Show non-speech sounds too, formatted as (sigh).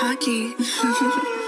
hockey. (laughs)